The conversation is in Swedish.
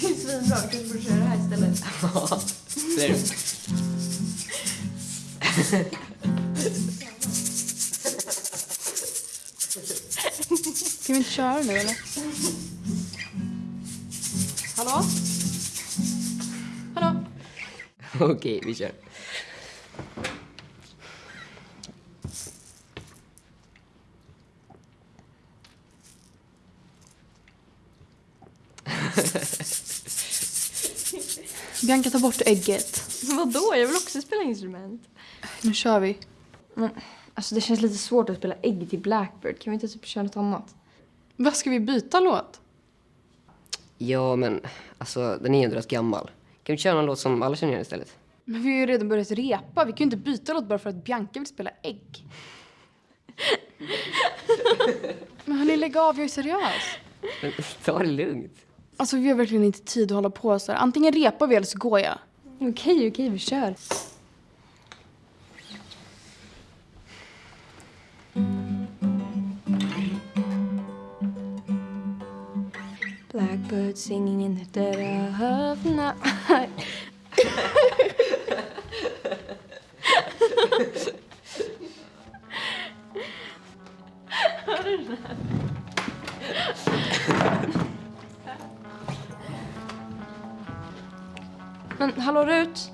Vi kanske borde köra det här istället. Det är det. Ska vi inte köra nu eller? Hallå? Hallå? Okej, vi kör. Bianca, ta bort ägget. Vadå? Jag vill också spela instrument. Nu kör vi. Men alltså det känns lite svårt att spela ägg till Blackbird. Kan vi inte typ köra något annat? Vad ska vi byta låt? Ja, men alltså den är ju ändå rätt gammal. Kan vi köra någon låt som alla känner igen istället? Men vi har ju redan börjat repa. Vi kan ju inte byta låt bara för att Bianca vill spela ägg. Men hörni, lägg av. Jag är seriös. Men ta det lugnt. Alltså vi har verkligen inte tid att hålla på så här. Antingen repar vi eller så går jag. Okej, okej, vi kör. Blackbird singing in the dead of night. Men hallå Rut?